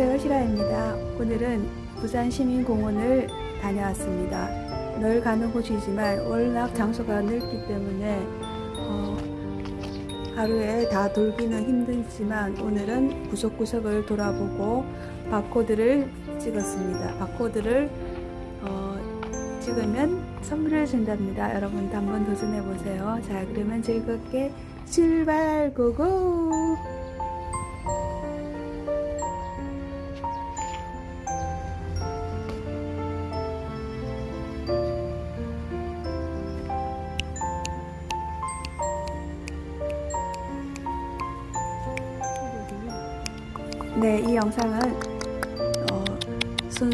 안녕하세요. 시라입니다. 오늘은 부산시민공원을 다녀왔습니다. 늘 가는 곳이지만 워낙 장소가 넓기 때문에 어, 하루에 다 돌기는 힘들지만 오늘은 구석구석을 돌아보고 바코드를 찍었습니다. 바코드를 어, 찍으면 선물을 준답니다. 여러분도 한번 도전해 보세요. 자, 그러면 즐겁게 출발 고고!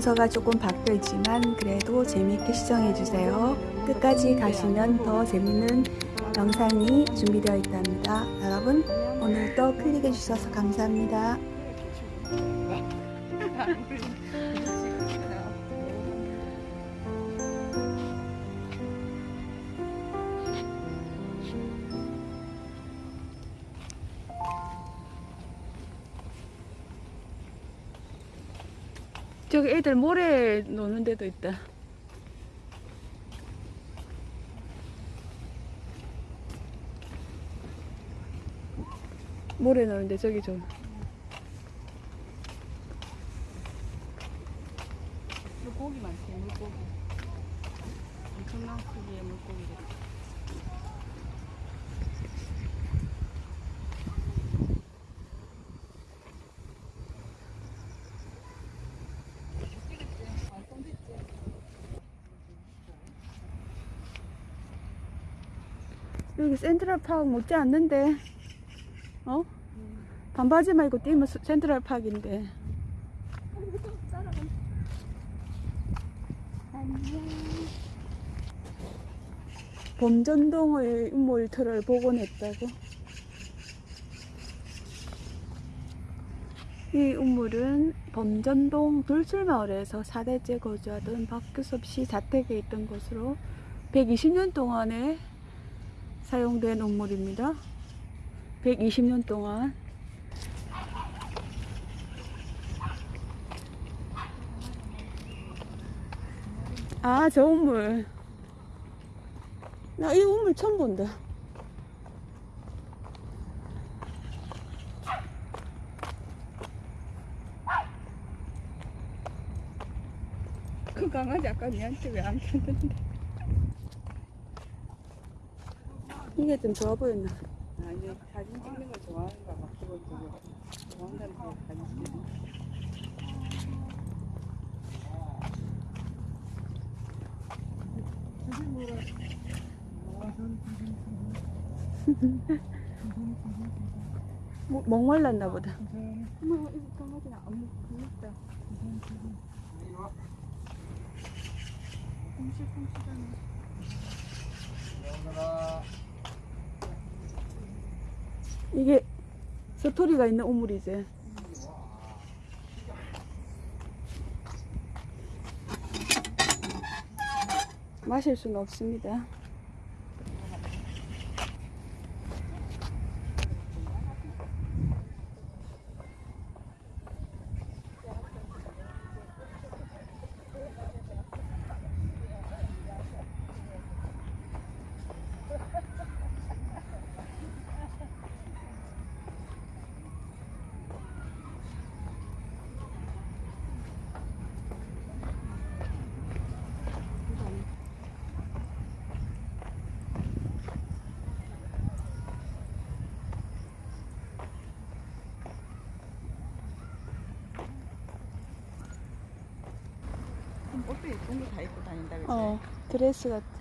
순서가 조금 바뀌었지만 그래도 재미있게 시청해 주세요. 끝까지 가시면 더 재밌는 영상이 준비되어 있답니다. 여러분 오늘도 클릭해 주셔서 감사합니다. 애들 모래 노는 데도 있다. 모래 노는데 저기 좀. 물고기 많지, 물고기. 엄청난 크기의 물고기들. 여기 센트럴 파크 못지 않는데, 어? 반바지 말고 뛰면 스- 센트럴 파크인데. 범전동의 음몰터를 복원했다고. 이 우물은 범전동 돌출마을에서 4대째 거주하던 박규섭 씨 자택에 있던 곳으로 120년 동안에 사용된 우물입니다. 120년 동안 아, 저 우물. 나 이 우물 처음 본다. 그 강아지 아까 니한테 왜 안 켰는데? 이게 좀 좋아 보였나? 아, 이제 사진 찍는 걸 좋아하는가 봐. 기본적으로. 좋아한다는 게 사진 찍는 거. 뭐, 목말랐나 보다. 어머, 이거 강아지나 안 먹다. 콩실콩실하네. 이게 스토리가 있는 우물이지. 마실 수는 없습니다. 거다 입고 다닌다 그랬지? 어, 드레스 같은.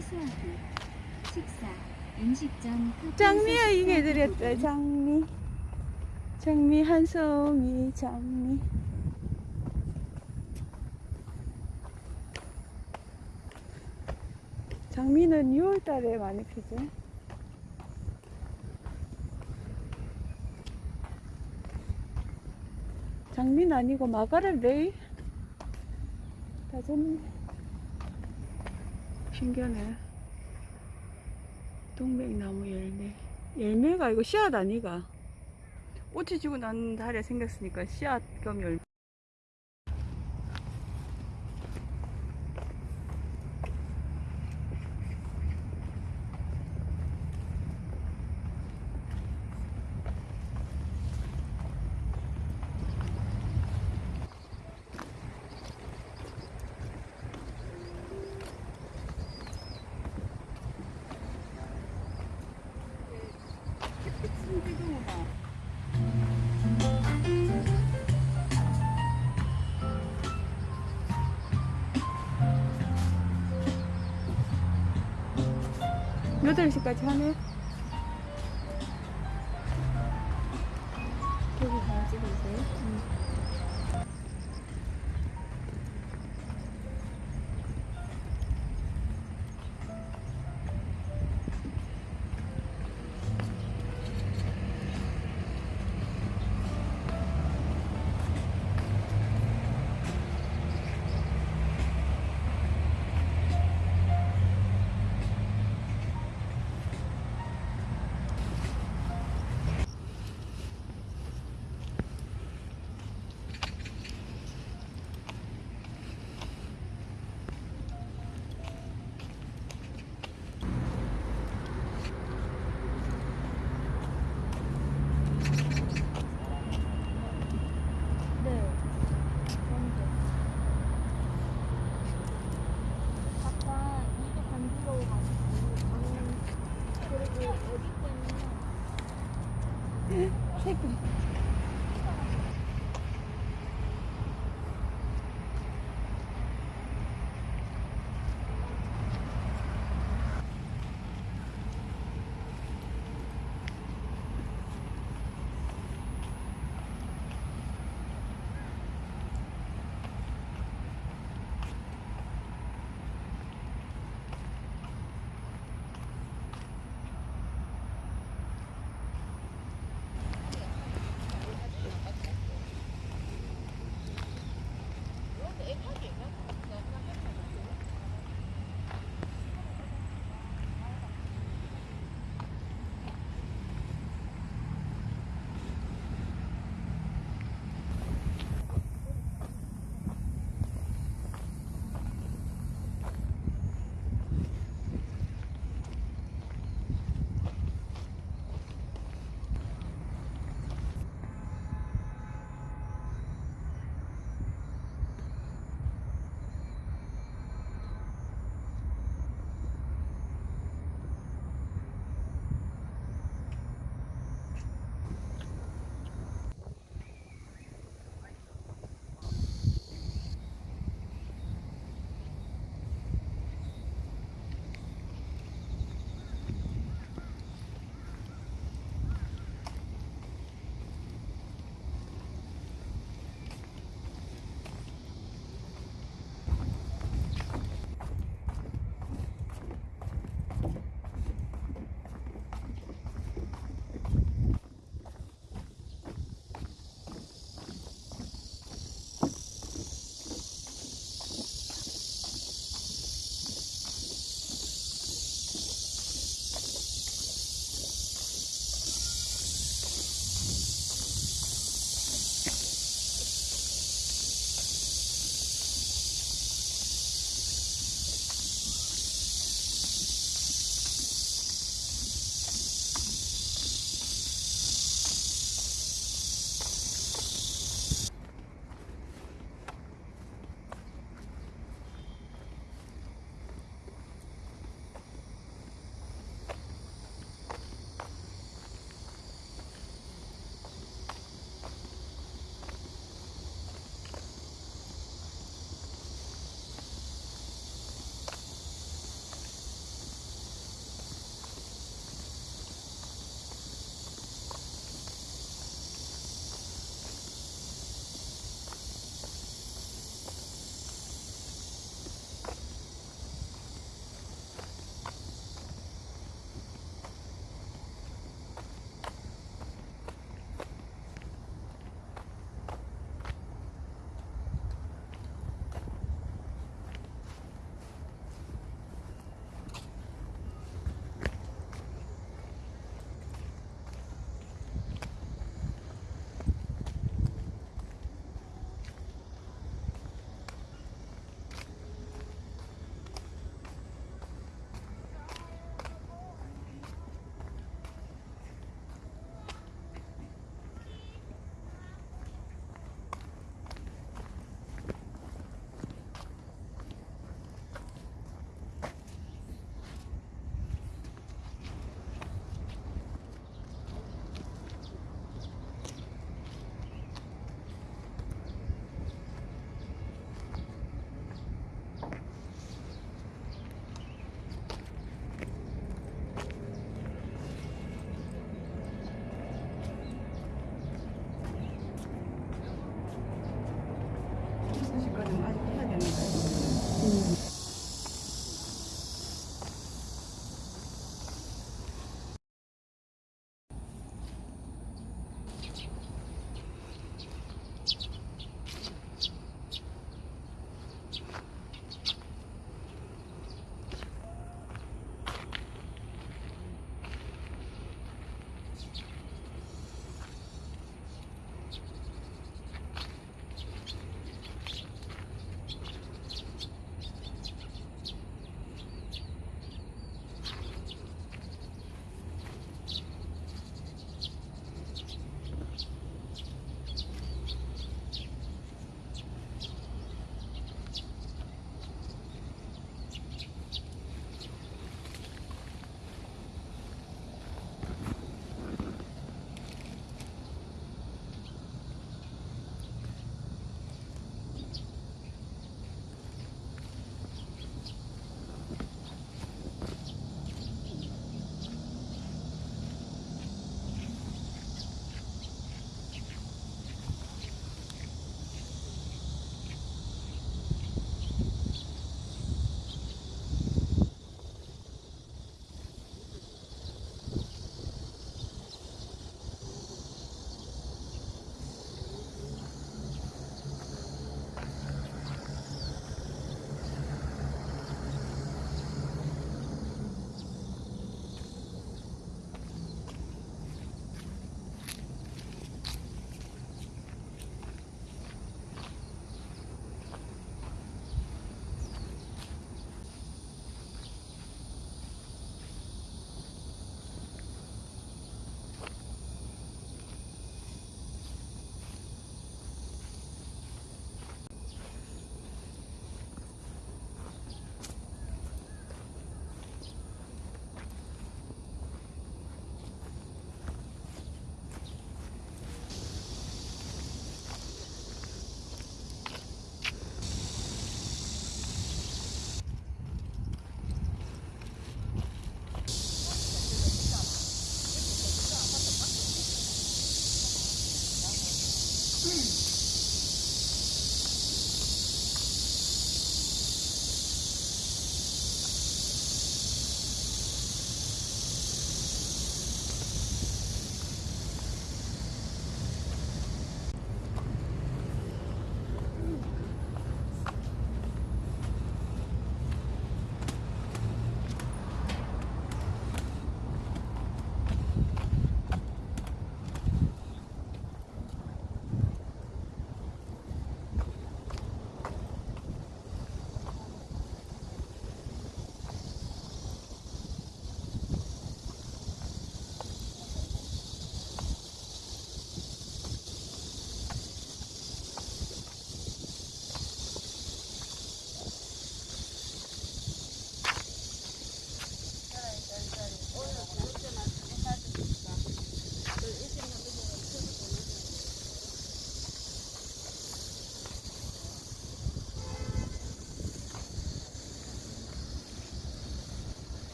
취소하기. 식사, 음식 전 커피 장미야 소식 이게 드렸다. 장미 장미 한 송이 장미 장미는 6월달에 많이 피지 장미는 아니고 마가렛 레이 다 졌네 신기하네. 동백나무 열매. 열매가 이거 씨앗 아니가? 꽃이 지고 난 달에 생겼으니까 씨앗 겸 열매 여덟 시까지 하네 새끼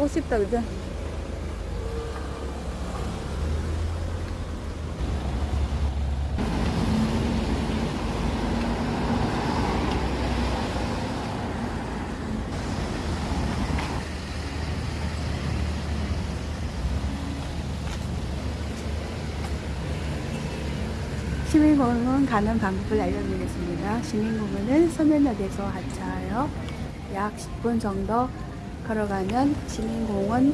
타고 싶다 그죠? 시민공원 가는 방법을 알려드리겠습니다. 시민공원은 서면역에서 하차하여 약 10분 정도 걸어가면 시민공원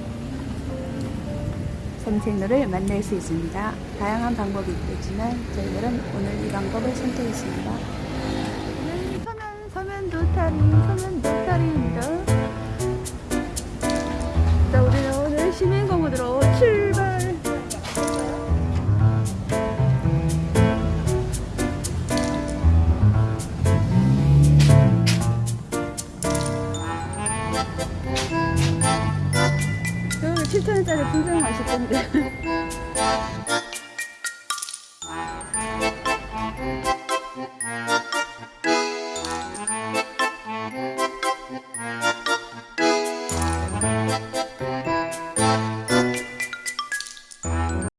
산책로를 만날 수 있습니다. 다양한 방법이 있겠지만 저희들은 오늘 이 방법을 선택했습니다. 네, 서면, 서면 도타리, 서면 도타리입니다. 7천원짜리 분명 맛있던데.